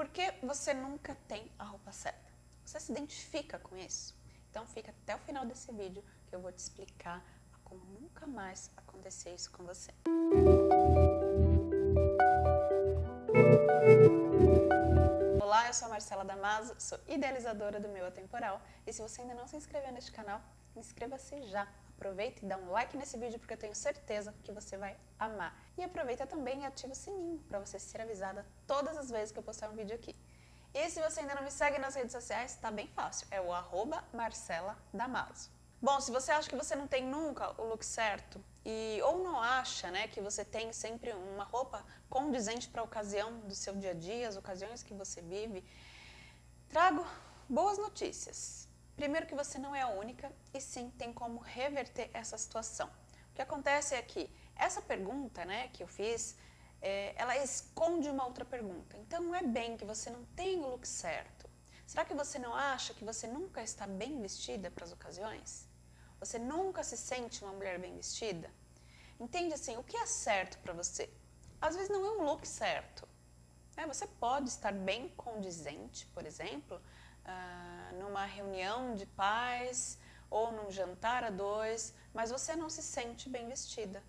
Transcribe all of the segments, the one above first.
Por que você nunca tem a roupa certa? Você se identifica com isso? Então fica até o final desse vídeo que eu vou te explicar como nunca mais acontecer isso com você. Olá, eu sou a Marcela Damaso, sou idealizadora do Meu Atemporal e se você ainda não se inscreveu neste canal, inscreva-se já. Aproveita e dá um like nesse vídeo porque eu tenho certeza que você vai amar. E aproveita também e ativa o sininho para você ser avisada todas as vezes que eu postar um vídeo aqui. E se você ainda não me segue nas redes sociais, tá bem fácil, é o arroba Marcela Damaso. Bom, se você acha que você não tem nunca o look certo, e ou não acha né, que você tem sempre uma roupa condizente para a ocasião do seu dia a dia, as ocasiões que você vive, trago boas notícias. Primeiro que você não é a única e sim tem como reverter essa situação. O que acontece é que essa pergunta né, que eu fiz, é, ela esconde uma outra pergunta. Então não é bem que você não tem o look certo. Será que você não acha que você nunca está bem vestida para as ocasiões? Você nunca se sente uma mulher bem vestida? Entende assim, o que é certo para você? Às vezes não é um look certo. É, você pode estar bem condizente, por exemplo, uh, numa reunião de pais ou num jantar a dois, mas você não se sente bem vestida.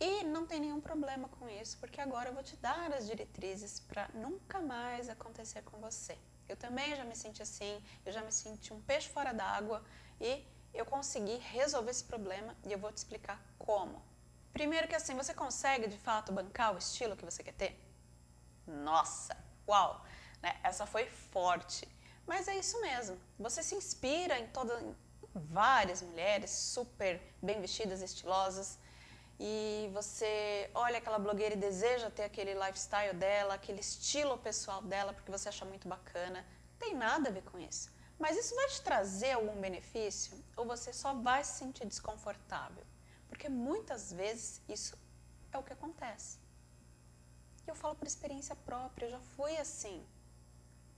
E não tem nenhum problema com isso, porque agora eu vou te dar as diretrizes para nunca mais acontecer com você. Eu também já me senti assim, eu já me senti um peixe fora d'água e eu consegui resolver esse problema e eu vou te explicar como. Primeiro que assim, você consegue de fato bancar o estilo que você quer ter? Nossa, uau! Né? Essa foi forte. Mas é isso mesmo. Você se inspira em todas, várias mulheres super bem vestidas, estilosas, e você olha aquela blogueira e deseja ter aquele lifestyle dela, aquele estilo pessoal dela, porque você acha muito bacana. Tem nada a ver com isso. Mas isso vai te trazer algum benefício ou você só vai se sentir desconfortável? Porque muitas vezes isso é o que acontece. E eu falo por experiência própria, eu já fui assim.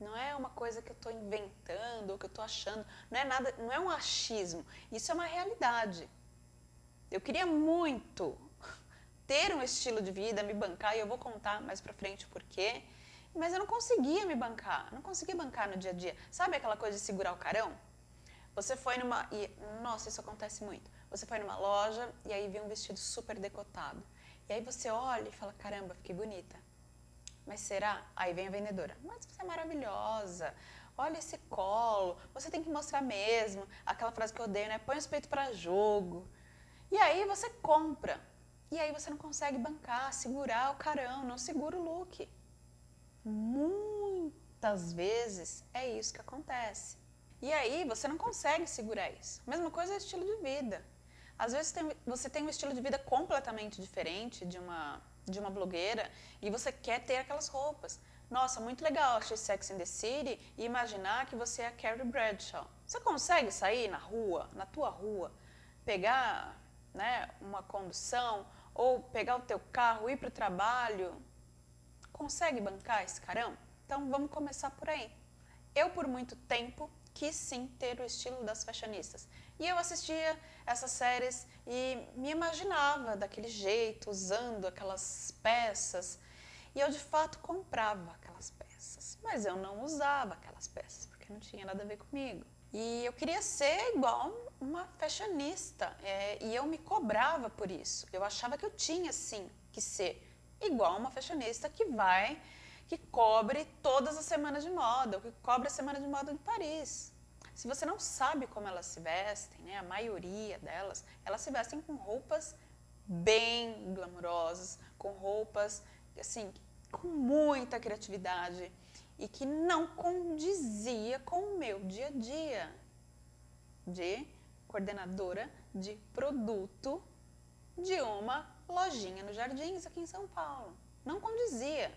Não é uma coisa que eu estou inventando ou que eu estou achando. Não é nada, não é um achismo. Isso é uma realidade. Eu queria muito ter um estilo de vida, me bancar, e eu vou contar mais pra frente o porquê. Mas eu não conseguia me bancar, não conseguia bancar no dia a dia. Sabe aquela coisa de segurar o carão? Você foi numa... E, nossa, isso acontece muito. Você foi numa loja e aí viu um vestido super decotado. E aí você olha e fala, caramba, fiquei bonita. Mas será? Aí vem a vendedora. Mas você é maravilhosa. Olha esse colo. Você tem que mostrar mesmo. Aquela frase que eu odeio, né? Põe os peitos para jogo. E aí você compra. E aí você não consegue bancar, segurar o carão, não segura o look. Muitas vezes é isso que acontece. E aí você não consegue segurar isso. Mesma coisa é estilo de vida. Às vezes tem, você tem um estilo de vida completamente diferente de uma, de uma blogueira e você quer ter aquelas roupas. Nossa, muito legal assistir Sex and the City e imaginar que você é a Carrie Bradshaw. Você consegue sair na rua, na tua rua, pegar né, uma condução ou pegar o teu carro, ir para o trabalho Consegue bancar esse carão? Então vamos começar por aí. Eu, por muito tempo, quis sim ter o estilo das fashionistas. E eu assistia essas séries e me imaginava daquele jeito, usando aquelas peças. E eu, de fato, comprava aquelas peças. Mas eu não usava aquelas peças, porque não tinha nada a ver comigo. E eu queria ser igual uma fashionista. É, e eu me cobrava por isso. Eu achava que eu tinha, sim, que ser igual uma fashionista que vai, que cobre todas as semanas de moda, que cobre a semana de moda de Paris. Se você não sabe como elas se vestem, né, a maioria delas, elas se vestem com roupas bem glamurosas, com roupas, assim, com muita criatividade e que não condizia com o meu dia a dia de coordenadora de produto de uma lojinha no Jardins, aqui em São Paulo. Não condizia.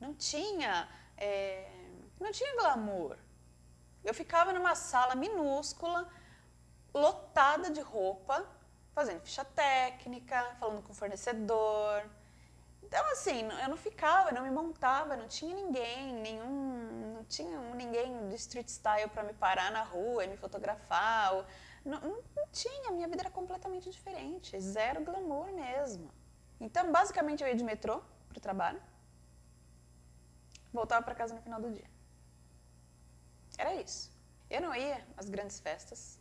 Não tinha, é, não tinha glamour. Eu ficava numa sala minúscula, lotada de roupa, fazendo ficha técnica, falando com o fornecedor. Então, assim, eu não ficava, eu não me montava, não tinha ninguém, nenhum, não tinha ninguém de street style para me parar na rua e me fotografar. Não, não tinha, minha vida era completamente diferente, zero glamour mesmo. Então, basicamente, eu ia de metrô para o trabalho. voltava para casa no final do dia. Era isso. Eu não ia às grandes festas,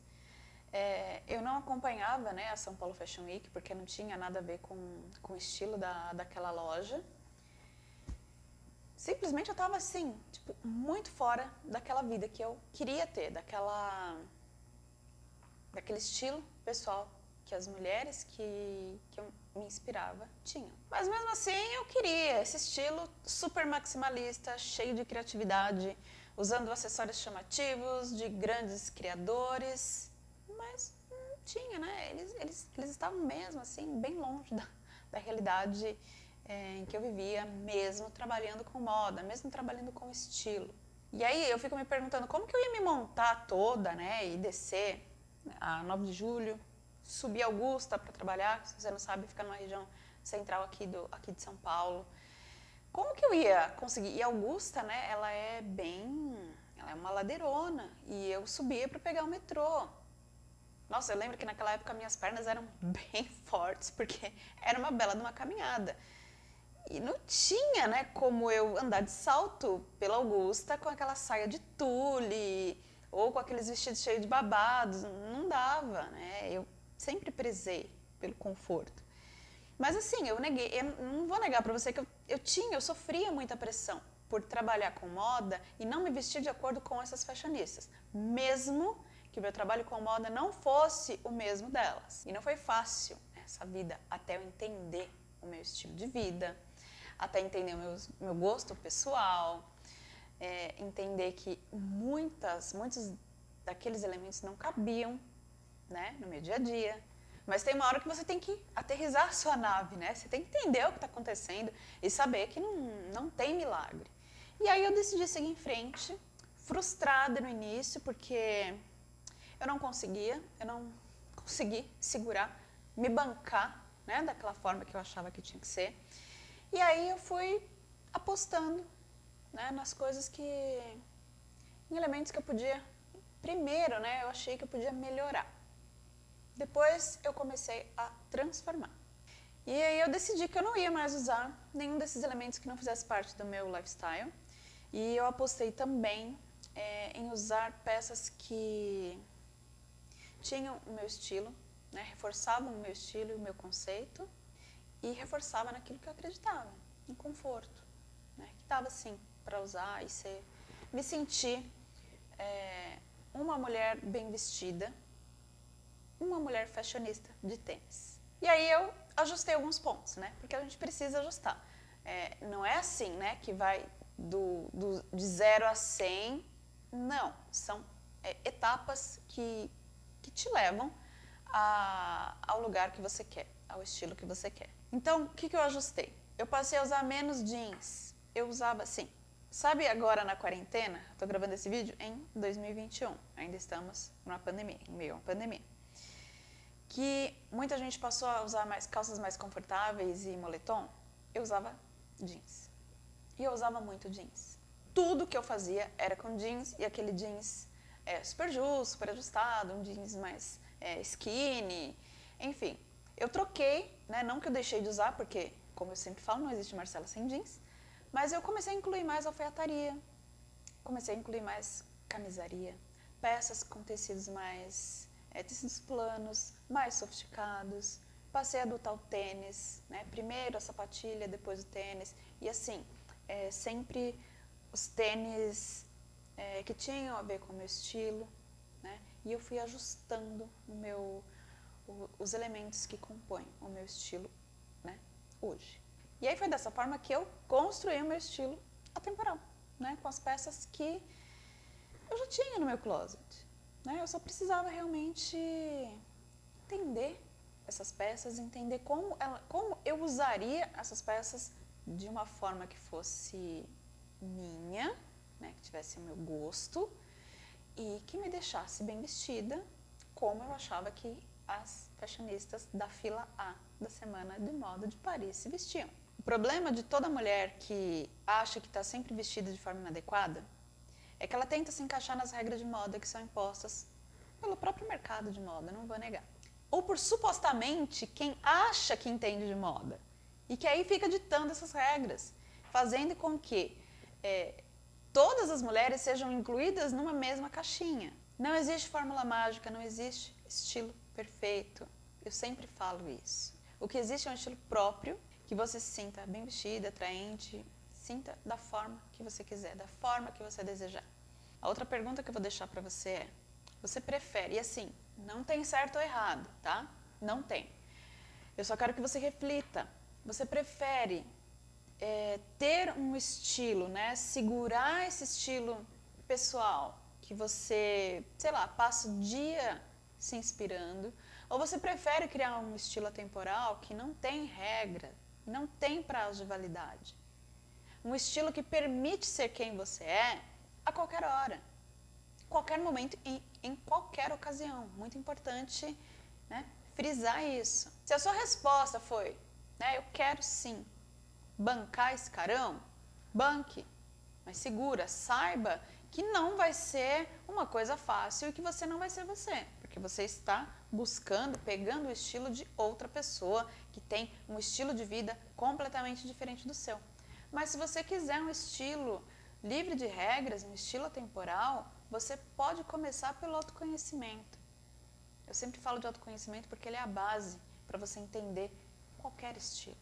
é, eu não acompanhava né, a São Paulo Fashion Week, porque não tinha nada a ver com, com o estilo da, daquela loja. Simplesmente eu estava assim, tipo, muito fora daquela vida que eu queria ter, daquela, daquele estilo pessoal que as mulheres que, que eu me inspirava tinham. Mas mesmo assim eu queria esse estilo super maximalista, cheio de criatividade, usando acessórios chamativos, de grandes criadores, mas não tinha, né? Eles, eles, eles estavam mesmo assim, bem longe da, da realidade é, em que eu vivia, mesmo trabalhando com moda, mesmo trabalhando com estilo. E aí eu fico me perguntando como que eu ia me montar toda, né, e descer a 9 de julho, subir Augusta para trabalhar, se você não sabe, fica numa região central aqui, do, aqui de São Paulo. Como que eu ia conseguir? E Augusta, né, ela é bem, ela é uma ladeirona, e eu subia para pegar o metrô. Nossa, eu lembro que naquela época minhas pernas eram bem fortes, porque era uma bela de uma caminhada. E não tinha, né, como eu andar de salto pela Augusta com aquela saia de tule ou com aqueles vestidos cheios de babados. Não dava, né? Eu sempre prezei pelo conforto. Mas assim, eu neguei, eu não vou negar para você que eu, eu tinha, eu sofria muita pressão por trabalhar com moda e não me vestir de acordo com essas fashionistas, mesmo que o meu trabalho com moda não fosse o mesmo delas. E não foi fácil essa vida até eu entender o meu estilo de vida, até entender o meu, meu gosto pessoal, é, entender que muitas, muitos daqueles elementos não cabiam né, no meu dia a dia. Mas tem uma hora que você tem que aterrizar a sua nave, né? Você tem que entender o que está acontecendo e saber que não, não tem milagre. E aí eu decidi seguir em frente, frustrada no início, porque eu não conseguia, eu não consegui segurar, me bancar, né, daquela forma que eu achava que tinha que ser. E aí eu fui apostando, né, nas coisas que, em elementos que eu podia, primeiro, né, eu achei que eu podia melhorar. Depois eu comecei a transformar. E aí eu decidi que eu não ia mais usar nenhum desses elementos que não fizesse parte do meu lifestyle. E eu apostei também é, em usar peças que tinham o meu estilo, né, reforçavam o meu estilo e o meu conceito e reforçava naquilo que eu acreditava, no conforto, né, que estava assim para usar e ser, me sentir é, uma mulher bem vestida, uma mulher fashionista de tênis. E aí eu ajustei alguns pontos, né, porque a gente precisa ajustar. É, não é assim, né, que vai do, do, de 0 a 100, não, são é, etapas que que te levam a, ao lugar que você quer, ao estilo que você quer. Então, o que, que eu ajustei? Eu passei a usar menos jeans. Eu usava assim. Sabe agora na quarentena, estou gravando esse vídeo em 2021, ainda estamos numa pandemia, em meio a uma pandemia, que muita gente passou a usar mais calças mais confortáveis e moletom, eu usava jeans. E eu usava muito jeans. Tudo que eu fazia era com jeans e aquele jeans é, super justo, super ajustado, um jeans mais é, skinny, enfim. Eu troquei, né, não que eu deixei de usar, porque, como eu sempre falo, não existe Marcela sem jeans, mas eu comecei a incluir mais alfaiataria, comecei a incluir mais camisaria, peças com tecidos mais, tecidos planos, mais sofisticados, passei a adotar o tênis, né, primeiro a sapatilha, depois o tênis, e assim, é, sempre os tênis é, que tinham a ver com o meu estilo, né? E eu fui ajustando o meu, o, os elementos que compõem o meu estilo, né? Hoje. E aí foi dessa forma que eu construí o meu estilo atemporal, né? Com as peças que eu já tinha no meu closet, né? Eu só precisava realmente entender essas peças, entender como, ela, como eu usaria essas peças de uma forma que fosse minha, né, que tivesse o meu gosto e que me deixasse bem vestida, como eu achava que as fashionistas da fila A da Semana de Moda de Paris se vestiam. O problema de toda mulher que acha que está sempre vestida de forma inadequada é que ela tenta se encaixar nas regras de moda que são impostas pelo próprio mercado de moda, não vou negar. Ou por supostamente quem acha que entende de moda e que aí fica ditando essas regras, fazendo com que é, todas as mulheres sejam incluídas numa mesma caixinha. Não existe fórmula mágica, não existe estilo perfeito. Eu sempre falo isso. O que existe é um estilo próprio, que você se sinta bem vestida, atraente, sinta da forma que você quiser, da forma que você desejar. A outra pergunta que eu vou deixar para você é: você prefere? E assim, não tem certo ou errado, tá? Não tem. Eu só quero que você reflita. Você prefere é, ter um estilo, né? Segurar esse estilo pessoal que você, sei lá, passa o dia se inspirando, ou você prefere criar um estilo atemporal que não tem regra, não tem prazo de validade? Um estilo que permite ser quem você é a qualquer hora, qualquer momento e em qualquer ocasião. Muito importante né, frisar isso. Se a sua resposta foi, né, eu quero sim bancar esse carão, banque, mas segura, saiba que não vai ser uma coisa fácil e que você não vai ser você, porque você está buscando, pegando o estilo de outra pessoa que tem um estilo de vida completamente diferente do seu. Mas se você quiser um estilo livre de regras, um estilo temporal, você pode começar pelo autoconhecimento. Eu sempre falo de autoconhecimento porque ele é a base para você entender qualquer estilo.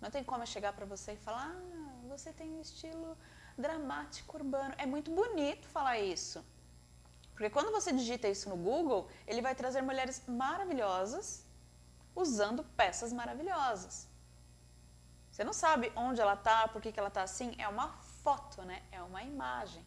Não tem como eu chegar para você e falar, ah, você tem um estilo dramático urbano. É muito bonito falar isso. Porque quando você digita isso no Google, ele vai trazer mulheres maravilhosas usando peças maravilhosas. Você não sabe onde ela está, por que, que ela está assim. É uma foto, né? É uma imagem.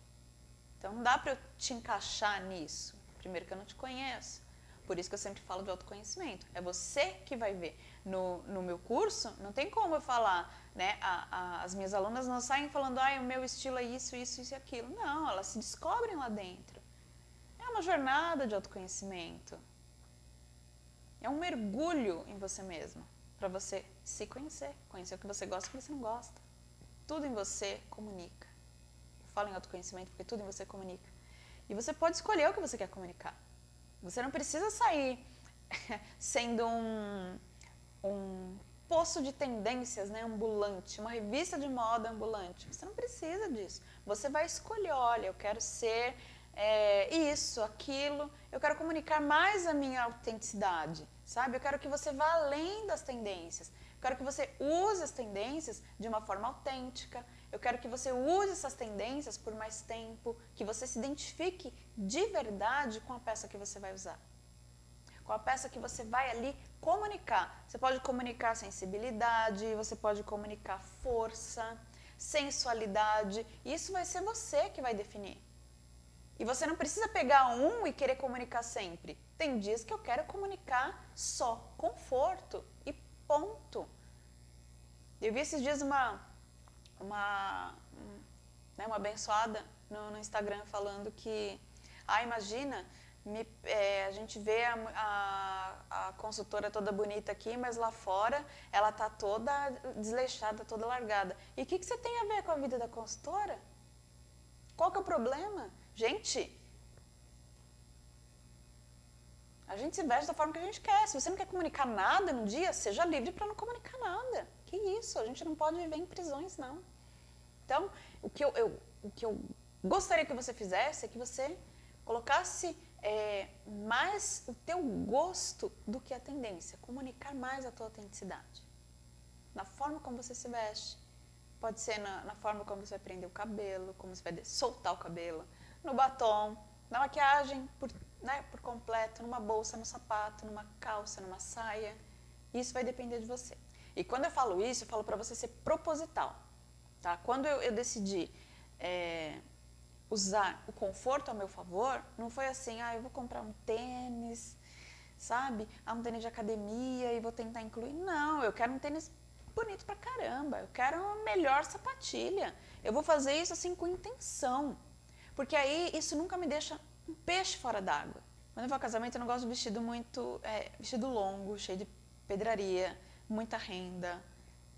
Então não dá para eu te encaixar nisso. Primeiro que eu não te conheço. Por isso que eu sempre falo de autoconhecimento. É você que vai ver. No, no meu curso, não tem como eu falar, né? A, a, as minhas alunas não saem falando, ah, o meu estilo é isso, isso, isso e aquilo. Não, elas se descobrem lá dentro. É uma jornada de autoconhecimento. É um mergulho em você mesmo, para você se conhecer, conhecer o que você gosta e o que você não gosta. Tudo em você comunica. Eu falo em autoconhecimento porque tudo em você comunica. E você pode escolher o que você quer comunicar. Você não precisa sair sendo um, um poço de tendências né, ambulante, uma revista de moda ambulante. Você não precisa disso. Você vai escolher, olha, eu quero ser é, isso, aquilo, eu quero comunicar mais a minha autenticidade, sabe? Eu quero que você vá além das tendências. Quero que você use as tendências de uma forma autêntica. Eu quero que você use essas tendências por mais tempo, que você se identifique de verdade com a peça que você vai usar. Com a peça que você vai ali comunicar. Você pode comunicar sensibilidade, você pode comunicar força, sensualidade. Isso vai ser você que vai definir. E você não precisa pegar um e querer comunicar sempre. Tem dias que eu quero comunicar só conforto e ponto. Eu vi esses dias uma uma, né, uma abençoada no, no, Instagram falando que, ah, imagina, me, é, a gente vê a, a, a, consultora toda bonita aqui, mas lá fora ela tá toda desleixada, toda largada. E o que, que você tem a ver com a vida da consultora? Qual que é o problema? Gente, a gente se veste da forma que a gente quer. Se você não quer comunicar nada no dia, seja livre para não comunicar nada. Que isso? A gente não pode viver em prisões, não. Então, o que eu, eu o que eu gostaria que você fizesse é que você colocasse é, mais o teu gosto do que a tendência, comunicar mais a tua autenticidade. Na forma como você se veste, pode ser na, na forma como você vai prender o cabelo, como você vai soltar o cabelo, no batom, na maquiagem por, né, por completo, numa bolsa, no sapato, numa calça, numa saia. Isso vai depender de você. E quando eu falo isso, eu falo para você ser proposital. Tá? Quando eu, eu decidi é, usar o conforto ao meu favor, não foi assim, ah, eu vou comprar um tênis, sabe? Ah, um tênis de academia e vou tentar incluir. Não, eu quero um tênis bonito pra caramba, eu quero uma melhor sapatilha. Eu vou fazer isso assim com intenção, porque aí isso nunca me deixa um peixe fora d'água. Quando eu vou ao casamento, eu não gosto de vestido muito, é, vestido longo, cheio de pedraria, muita renda,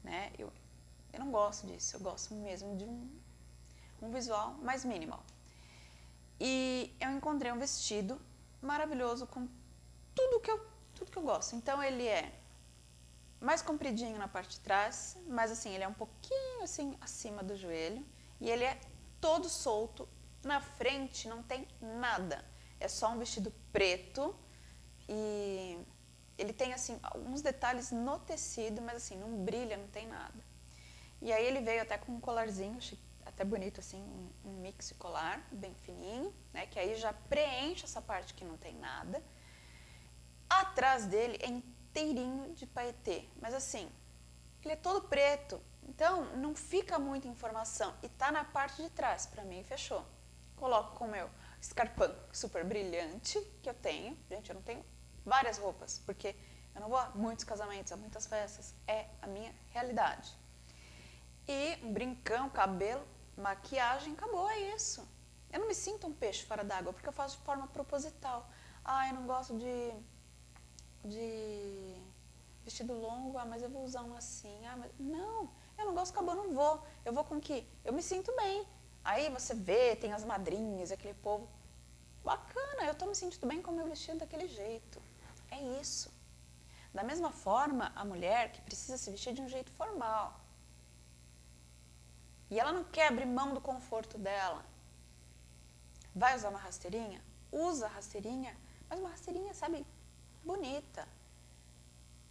né? Eu, eu não gosto disso, eu gosto mesmo de um, um visual mais minimal. E eu encontrei um vestido maravilhoso com tudo que eu, tudo que eu gosto. Então ele é mais compridinho na parte de trás, mas assim, ele é um pouquinho assim acima do joelho e ele é todo solto, na frente não tem nada. É só um vestido preto e ele tem assim alguns detalhes no tecido, mas assim, não brilha, não tem nada. E aí ele veio até com um colarzinho, até bonito assim, um, mix colar, bem fininho, né, que aí já preenche essa parte que não tem nada. Atrás dele é inteirinho de paetê, mas assim, ele é todo preto, então não fica muita informação e tá na parte de trás, para mim fechou. Coloco com o meu escarpão super brilhante que eu tenho, gente, eu não tenho várias roupas, porque eu não vou a muitos casamentos, a muitas festas, é a minha realidade. E um brincão, cabelo, maquiagem, acabou, é isso. Eu não me sinto um peixe fora d'água, porque eu faço de forma proposital. Ah, eu não gosto de, de vestido longo, ah, mas eu vou usar um assim. Ah, mas... Não, eu não gosto, acabou, não vou. Eu vou com que? Eu me sinto bem. Aí você vê, tem as madrinhas, aquele povo. Bacana, eu estou me sentindo bem com o meu vestido daquele jeito. É isso. Da mesma forma, a mulher que precisa se vestir de um jeito formal. E ela não quer abrir mão do conforto dela. Vai usar uma rasteirinha? Usa a rasteirinha, mas uma rasteirinha, sabe, bonita.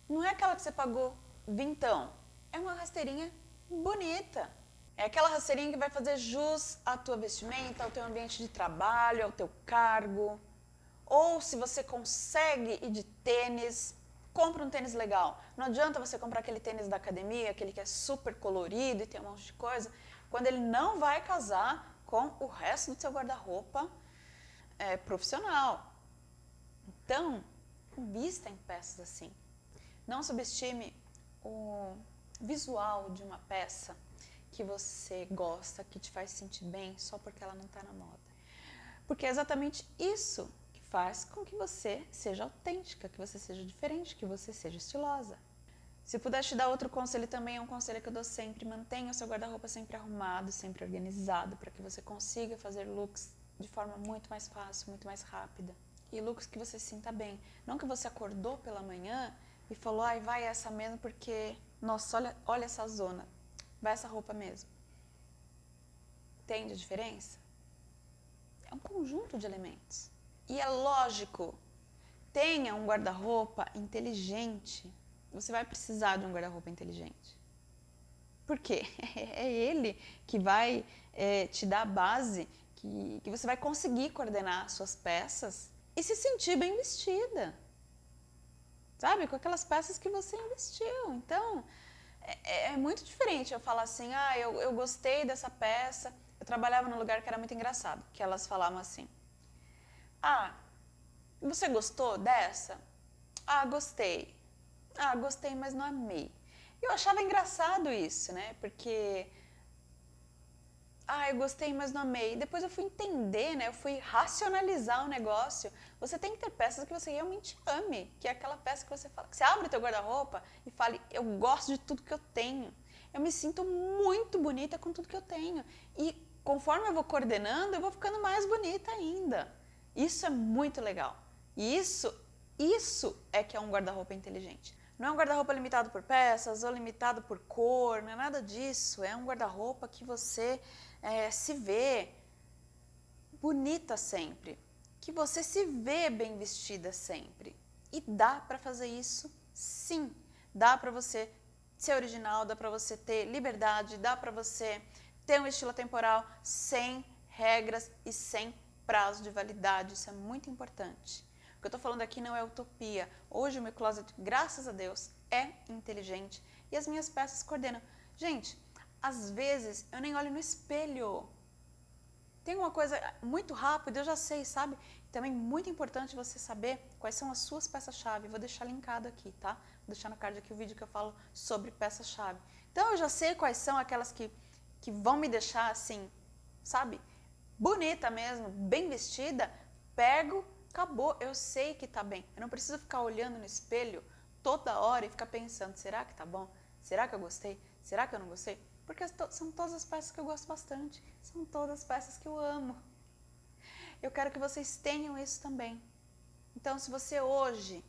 Não é aquela que você pagou vintão. É uma rasteirinha bonita. É aquela rasteirinha que vai fazer jus à tua vestimenta, ao teu ambiente de trabalho, ao teu cargo. Ou se você consegue ir de tênis, compra um tênis legal. Não adianta você comprar aquele tênis da academia, aquele que é super colorido e tem um monte de coisa, quando ele não vai casar com o resto do seu guarda-roupa é, profissional. Então, invista em peças assim. Não subestime o visual de uma peça que você gosta, que te faz sentir bem só porque ela não está na moda. Porque é exatamente isso faz com que você seja autêntica, que você seja diferente, que você seja estilosa. Se puder te dar outro conselho também, é um conselho que eu dou sempre, mantenha o seu guarda-roupa sempre arrumado, sempre organizado, para que você consiga fazer looks de forma muito mais fácil, muito mais rápida. E looks que você sinta bem. Não que você acordou pela manhã e falou, ai, vai essa mesmo porque, nossa, olha, olha essa zona, vai essa roupa mesmo. Entende a diferença? É um conjunto de elementos. E é lógico, tenha um guarda-roupa inteligente. Você vai precisar de um guarda-roupa inteligente. Por quê? É ele que vai é, te dar a base, que, que você vai conseguir coordenar suas peças e se sentir bem vestida. Sabe? Com aquelas peças que você investiu. Então, é, é muito diferente eu falar assim, ah, eu, eu gostei dessa peça. Eu trabalhava num lugar que era muito engraçado, que elas falavam assim, ah, você gostou dessa? Ah, gostei. Ah, gostei, mas não amei. Eu achava engraçado isso, né? Porque ah, eu gostei, mas não amei. Depois eu fui entender, né? Eu fui racionalizar o negócio. Você tem que ter peças que você realmente ame, que é aquela peça que você fala, você abre o teu guarda-roupa e fale, eu gosto de tudo que eu tenho. Eu me sinto muito bonita com tudo que eu tenho. E conforme eu vou coordenando, eu vou ficando mais bonita ainda. Isso é muito legal. Isso, isso é que é um guarda-roupa inteligente. Não é um guarda-roupa limitado por peças ou limitado por cor, não é nada disso. É um guarda-roupa que você é, se vê bonita sempre, que você se vê bem vestida sempre. E dá para fazer isso sim. Dá para você ser original, dá para você ter liberdade, dá para você ter um estilo temporal sem regras e sem prazo de validade, isso é muito importante. O que eu estou falando aqui não é utopia. Hoje o meu closet, graças a Deus, é inteligente e as minhas peças coordenam. Gente, às vezes eu nem olho no espelho. Tem uma coisa muito rápida, eu já sei, sabe? Também muito importante você saber quais são as suas peças-chave. Vou deixar linkado aqui, tá? Vou deixar no card aqui o vídeo que eu falo sobre peças-chave. Então eu já sei quais são aquelas que, que vão me deixar assim, sabe? bonita mesmo, bem vestida, pego, acabou, eu sei que tá bem. Eu não preciso ficar olhando no espelho toda hora e ficar pensando, será que tá bom? Será que eu gostei? Será que eu não gostei? Porque são todas as peças que eu gosto bastante, são todas as peças que eu amo. Eu quero que vocês tenham isso também. Então, se você hoje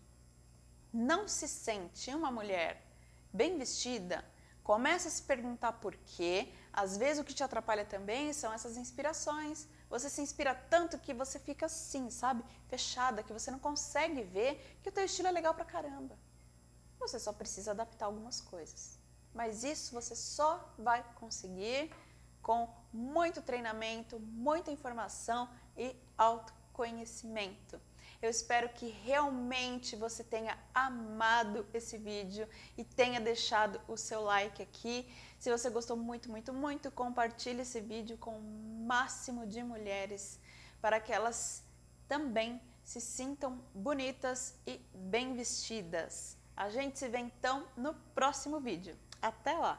não se sente uma mulher bem vestida, comece a se perguntar por quê, Às vezes o que te atrapalha também são essas inspirações. Você se inspira tanto que você fica assim, sabe? Fechada, que você não consegue ver que o teu estilo é legal pra caramba. Você só precisa adaptar algumas coisas. Mas isso você só vai conseguir com muito treinamento, muita informação e autoconhecimento. Eu espero que realmente você tenha amado esse vídeo e tenha deixado o seu like aqui. Se você gostou muito, muito, muito, compartilhe esse vídeo com o máximo de mulheres para que elas também se sintam bonitas e bem vestidas. A gente se vê então no próximo vídeo. Até lá!